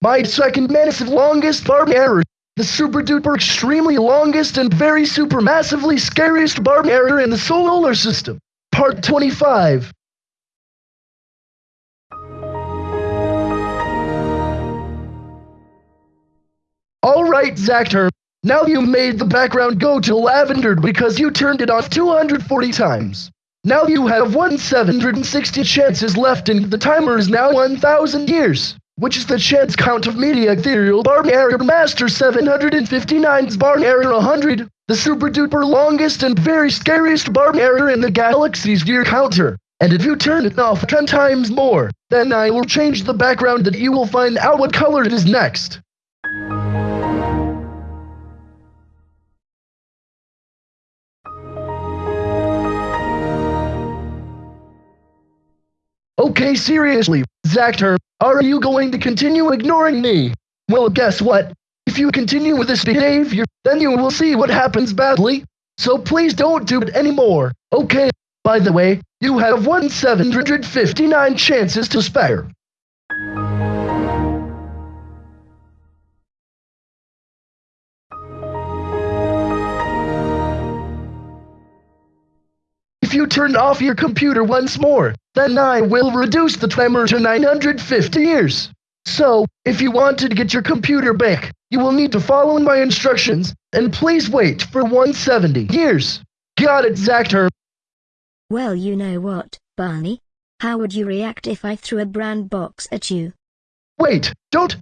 My second massive longest Barney error. The super duper extremely longest and very super massively scariest Barney error in the solar system. Part 25. Alright, Zactor. Now you made the background go to lavender because you turned it off 240 times. Now you have 1760 chances left and the timer is now 1000 years, which is the chance count of media ethereal Barney error master 759's Barney error 100, the super duper longest and very scariest Barney error in the galaxy's year counter. And if you turn it off 10 times more, then I will change the background that you will find out what color it is next. Okay, seriously, Zactor, are you going to continue ignoring me? Well, guess what? If you continue with this behavior, then you will see what happens badly. So please don't do it anymore, okay? By the way, you have 1759 chances to spare. If you turn off your computer once more, then I will reduce the timer to 950 years. So, if you want to get your computer back, you will need to follow my instructions, and please wait for 170 years. Got it, Zactor. Well, you know what, Barney? How would you react if I threw a brand box at you? Wait, don't.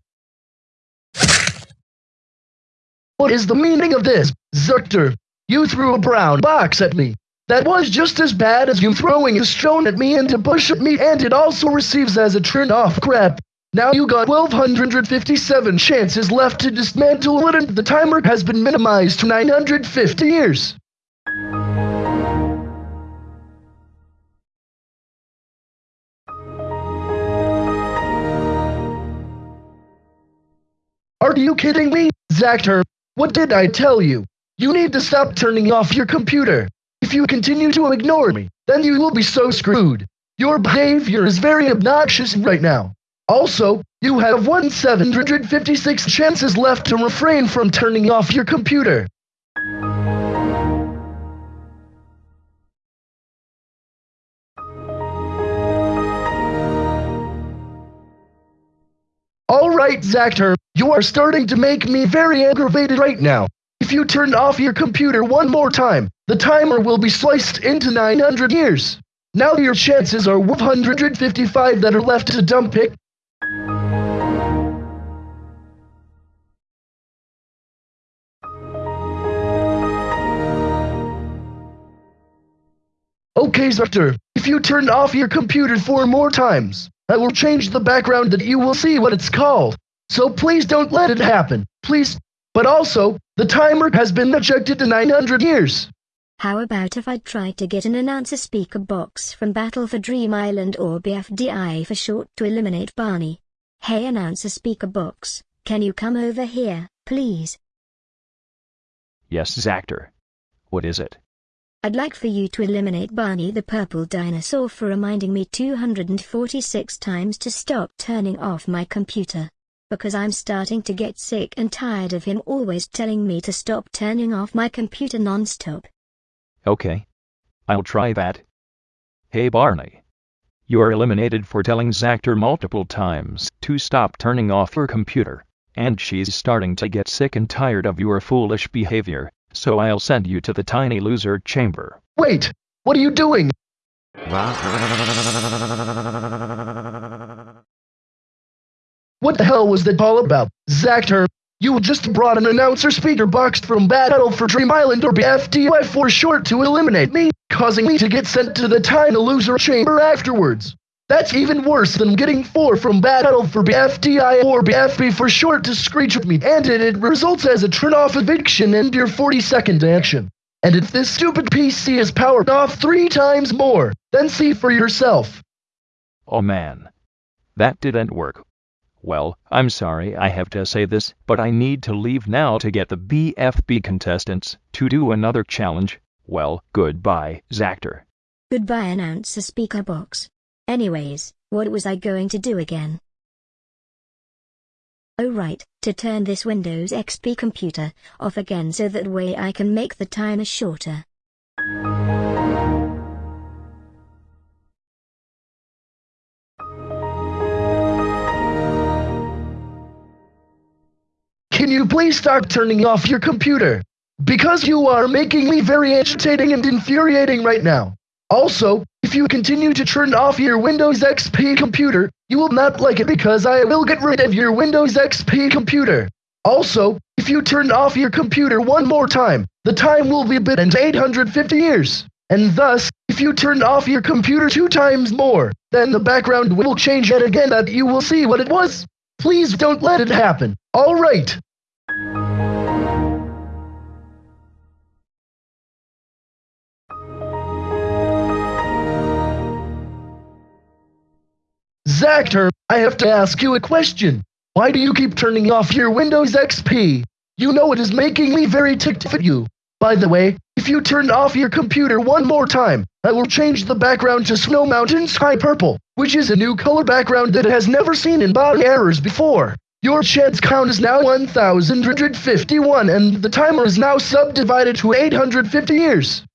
What is the meaning of this, Zactor? You threw a brown box at me. That was just as bad as you throwing a stone at me and to push at me and it also receives as a turn off crap. Now you got 1257 chances left to dismantle it and the timer has been minimized to 950 years. Are you kidding me, Zactor? What did I tell you? You need to stop turning off your computer. You continue to ignore me, then you will be so screwed. Your behavior is very obnoxious right now. Also, you have 1756 chances left to refrain from turning off your computer. Alright, Zactor, you are starting to make me very aggravated right now. If you turn off your computer one more time, the timer will be sliced into 900 years. Now your chances are 155 that are left to dump it. Okay, Zactor, if you turn off your computer four more times, I will change the background that you will see what it's called. So please don't let it happen, please. But also, the timer has been ejected to 900 years. How about if I try to get an announcer speaker box from Battle for Dream Island or BFDI for short to eliminate Barney? Hey announcer speaker box, can you come over here, please? Yes, Zactor. What is it? I'd like for you to eliminate Barney the purple dinosaur for reminding me 246 times to stop turning off my computer. Because I'm starting to get sick and tired of him always telling me to stop turning off my computer non-stop. Okay. I'll try that. Hey Barney. You're eliminated for telling Zactor multiple times to stop turning off your computer, and she's starting to get sick and tired of your foolish behavior, so I'll send you to the tiny loser chamber. Wait, what are you doing? What the hell was that all about, Zactor? You just brought an announcer speaker box from Battle for Dream Island or BFDI for short to eliminate me, causing me to get sent to the tiny loser chamber afterwards. That's even worse than getting 4 from Battle for BFDI or BFB for short to screech at me, and it, it results as a turn-off eviction and your 40-second action. And if this stupid PC is powered off three times more, then see for yourself. Oh man. That didn't work. Well, I'm sorry I have to say this, but I need to leave now to get the BFB contestants to do another challenge. Well, goodbye, Zactor. Goodbye announcer speaker box. Anyways, what was I going to do again? Oh right, to turn this Windows XP computer off again so that way I can make the timer shorter. Can you please start turning off your computer? Because you are making me very agitating and infuriating right now. Also, if you continue to turn off your Windows XP computer, you will not like it because I will get rid of your Windows XP computer. Also, if you turn off your computer one more time, the time will be bit into 850 years. And thus, if you turn off your computer two times more, then the background will change yet again that you will see what it was. Please don't let it happen. Alright. Zactor, I have to ask you a question. Why do you keep turning off your Windows XP? You know it is making me very ticked at you. By the way, if you turn off your computer one more time, I will change the background to Snow Mountain Sky Purple, which is a new color background that has never seen in Barney errors before. Your chance count is now 1151 and the timer is now subdivided to 850 years.